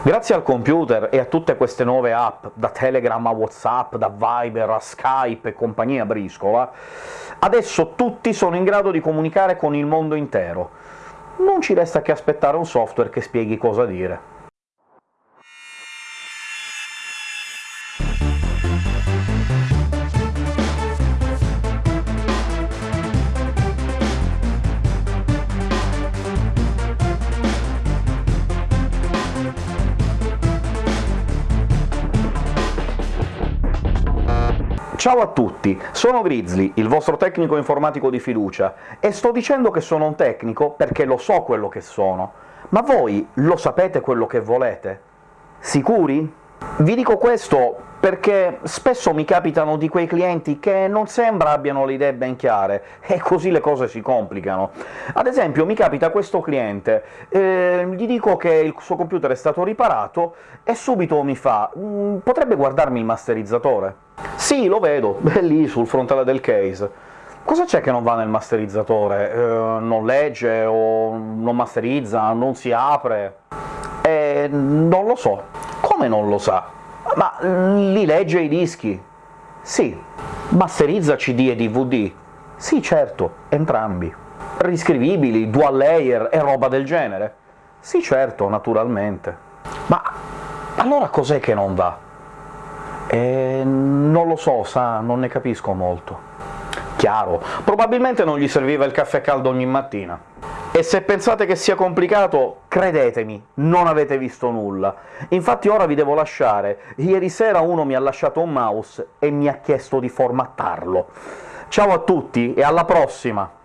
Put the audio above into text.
Grazie al computer e a tutte queste nuove app, da Telegram a Whatsapp, da Viber a Skype e compagnia briscola, adesso tutti sono in grado di comunicare con il mondo intero. Non ci resta che aspettare un software che spieghi cosa dire. Ciao a tutti, sono Grizzly, il vostro tecnico informatico di fiducia, e sto dicendo che sono un tecnico perché lo so quello che sono. Ma voi lo sapete quello che volete? Sicuri? Vi dico questo perché spesso mi capitano di quei clienti che non sembra abbiano le idee ben chiare, e così le cose si complicano. Ad esempio mi capita questo cliente, eh, gli dico che il suo computer è stato riparato, e subito mi fa mm, «potrebbe guardarmi il masterizzatore?» Sì, lo vedo, è lì sul frontale del case. Cosa c'è che non va nel masterizzatore? Eh, non legge, o non masterizza, non si apre? Eh, non lo so. Come non lo sa? Ma li legge i dischi? Sì. Masterizza CD e DVD? Sì, certo, entrambi. Riscrivibili, dual layer e roba del genere? Sì, certo, naturalmente. Ma allora cos'è che non va? E non lo so, sa, non ne capisco molto. Chiaro, probabilmente non gli serviva il caffè caldo ogni mattina. E se pensate che sia complicato, credetemi, non avete visto nulla. Infatti ora vi devo lasciare. Ieri sera uno mi ha lasciato un mouse e mi ha chiesto di formattarlo. Ciao a tutti e alla prossima!